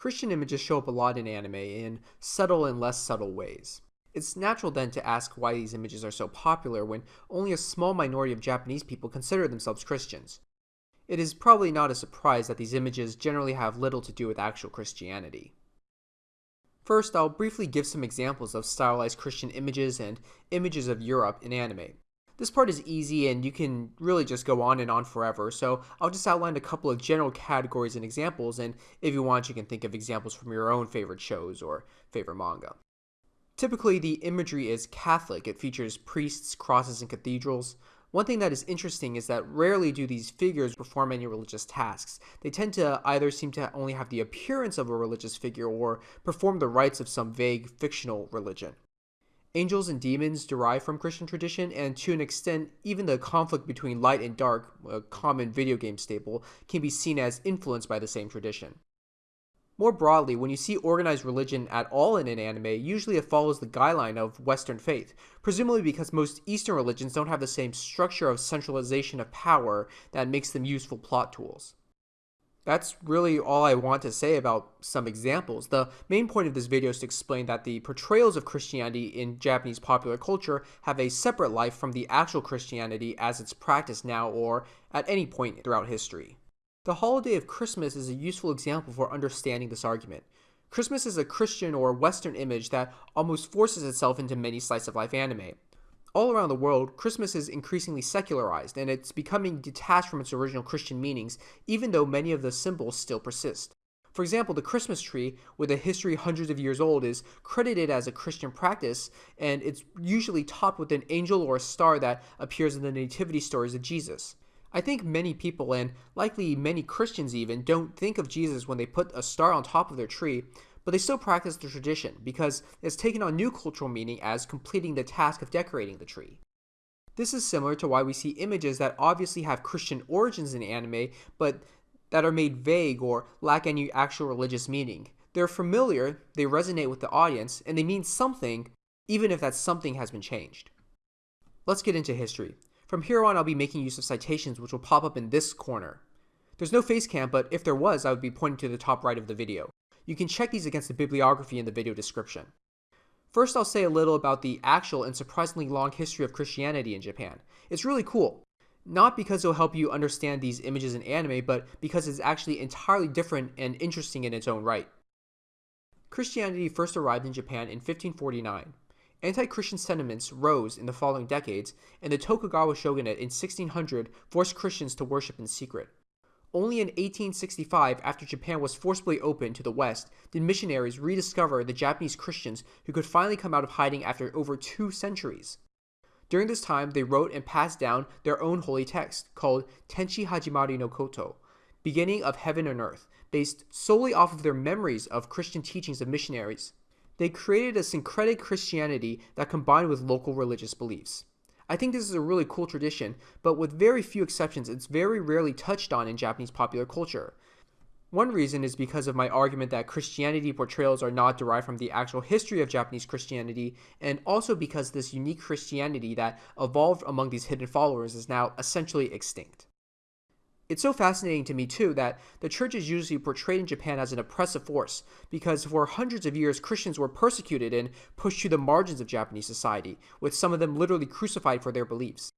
Christian images show up a lot in anime in subtle and less subtle ways. It's natural then to ask why these images are so popular when only a small minority of Japanese people consider themselves Christians. It is probably not a surprise that these images generally have little to do with actual Christianity. First, I'll briefly give some examples of stylized Christian images and images of Europe in anime. This part is easy and you can really just go on and on forever, so I'll just outline a couple of general categories and examples, and if you want, you can think of examples from your own favorite shows or favorite manga. Typically, the imagery is Catholic. It features priests, crosses, and cathedrals. One thing that is interesting is that rarely do these figures perform any religious tasks. They tend to either seem to only have the appearance of a religious figure or perform the rites of some vague fictional religion. Angels and demons derive from Christian tradition, and to an extent, even the conflict between light and dark, a common video game staple, can be seen as influenced by the same tradition. More broadly, when you see organized religion at all in an anime, usually it follows the guideline of Western faith, presumably because most Eastern religions don't have the same structure of centralization of power that makes them useful plot tools. That's really all I want to say about some examples. The main point of this video is to explain that the portrayals of Christianity in Japanese popular culture have a separate life from the actual Christianity as it's practiced now or at any point throughout history. The holiday of Christmas is a useful example for understanding this argument. Christmas is a Christian or Western image that almost forces itself into many slice of life anime. All around the world, Christmas is increasingly secularized and it's becoming detached from its original Christian meanings, even though many of the symbols still persist. For example, the Christmas tree, with a history hundreds of years old, is credited as a Christian practice, and it's usually topped with an angel or a star that appears in the nativity stories of Jesus. I think many people, and likely many Christians even, don't think of Jesus when they put a star on top of their tree, but they still practice the tradition because it's taken on new cultural meaning as completing the task of decorating the tree. This is similar to why we see images that obviously have Christian origins in anime, but that are made vague or lack any actual religious meaning. They're familiar, they resonate with the audience, and they mean something, even if that something has been changed. Let's get into history. From here on, I'll be making use of citations which will pop up in this corner. There's no face cam, but if there was, I would be pointing to the top right of the video. You can check these against the bibliography in the video description. First, I'll say a little about the actual and surprisingly long history of Christianity in Japan. It's really cool. Not because it'll help you understand these images in anime, but because it's actually entirely different and interesting in its own right. Christianity first arrived in Japan in 1549. Anti-Christian sentiments rose in the following decades, and the Tokugawa shogunate in 1600 forced Christians to worship in secret. Only in 1865, after Japan was forcibly opened to the West, did missionaries rediscover the Japanese Christians who could finally come out of hiding after over two centuries. During this time, they wrote and passed down their own holy text, called Tenchi Hajimari no Koto, beginning of heaven and earth, based solely off of their memories of Christian teachings of missionaries. They created a syncretic Christianity that combined with local religious beliefs. I think this is a really cool tradition, but with very few exceptions, it's very rarely touched on in Japanese popular culture. One reason is because of my argument that Christianity portrayals are not derived from the actual history of Japanese Christianity, and also because this unique Christianity that evolved among these hidden followers is now essentially extinct. It's so fascinating to me, too, that the church is usually portrayed in Japan as an oppressive force, because for hundreds of years, Christians were persecuted and pushed to the margins of Japanese society, with some of them literally crucified for their beliefs.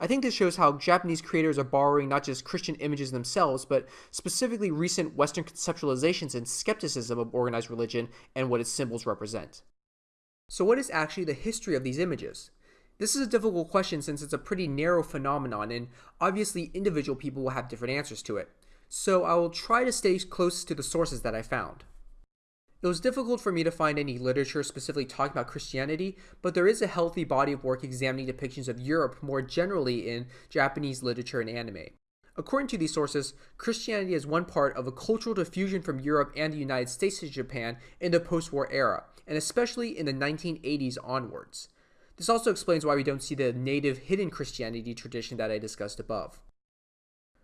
I think this shows how Japanese creators are borrowing not just Christian images themselves, but specifically recent Western conceptualizations and skepticism of organized religion and what its symbols represent. So, what is actually the history of these images? This is a difficult question since it's a pretty narrow phenomenon, and obviously individual people will have different answers to it. So I will try to stay close to the sources that I found. It was difficult for me to find any literature specifically talking about Christianity, but there is a healthy body of work examining depictions of Europe more generally in Japanese literature and anime. According to these sources, Christianity is one part of a cultural diffusion from Europe and the United States to Japan in the post war era, and especially in the 1980s onwards. This also explains why we don't see the native hidden Christianity tradition that I discussed above.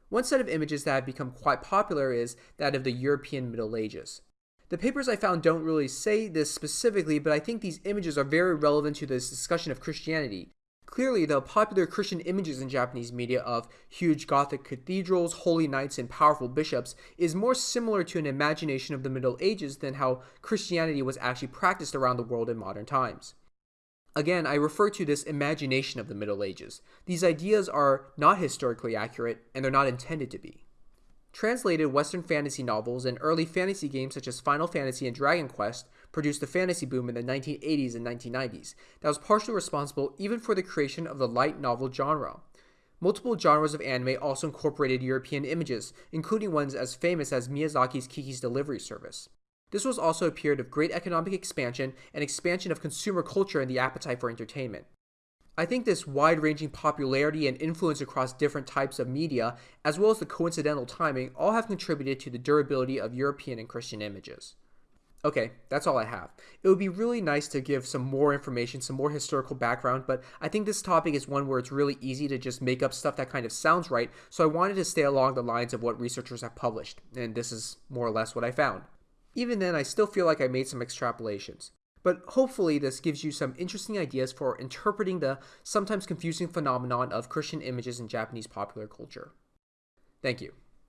One set of images that have become quite popular is that of the European Middle Ages. The papers I found don't really say this specifically, but I think these images are very relevant to this discussion of Christianity. Clearly, the popular Christian images in Japanese media of huge Gothic cathedrals, holy knights, and powerful bishops is more similar to an imagination of the Middle Ages than how Christianity was actually practiced around the world in modern times. Again, I refer to this imagination of the Middle Ages. These ideas are not historically accurate, and they're not intended to be. Translated Western fantasy novels and early fantasy games such as Final Fantasy and Dragon Quest produced a fantasy boom in the 1980s and 1990s that was partially responsible even for the creation of the light novel genre. Multiple genres of anime also incorporated European images, including ones as famous as Miyazaki's Kiki's Delivery Service. This was also a period of great economic expansion and expansion of consumer culture and the appetite for entertainment. I think this wide ranging popularity and influence across different types of media, as well as the coincidental timing, all have contributed to the durability of European and Christian images. Okay, that's all I have. It would be really nice to give some more information, some more historical background, but I think this topic is one where it's really easy to just make up stuff that kind of sounds right, so I wanted to stay along the lines of what researchers have published, and this is more or less what I found. Even then, I still feel like I made some extrapolations. But hopefully, this gives you some interesting ideas for interpreting the sometimes confusing phenomenon of Christian images in Japanese popular culture. Thank you.